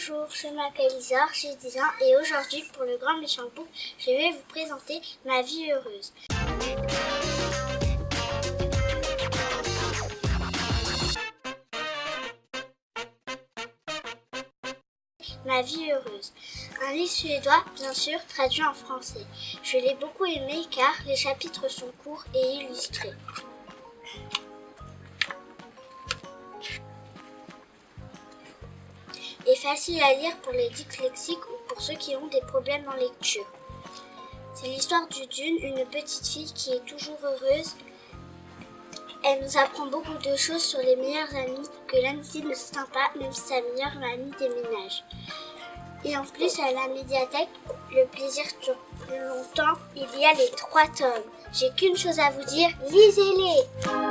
Bonjour, je m'appelle Isor, j'ai 10 ans et aujourd'hui pour le Grand Méchant Book, je vais vous présenter ma vie heureuse. Ma vie heureuse. Un livre suédois, bien sûr, traduit en français. Je l'ai beaucoup aimé car les chapitres sont courts et illustrés. Est facile à lire pour les dyslexiques ou pour ceux qui ont des problèmes en lecture. C'est l'histoire du Dune, une petite fille qui est toujours heureuse. Elle nous apprend beaucoup de choses sur les meilleurs amis, que l'amitié ne se tient pas même si sa meilleure amie déménage. Et en plus, à la médiathèque, le plaisir dure longtemps. Il y a les trois tomes. J'ai qu'une chose à vous dire, lisez-les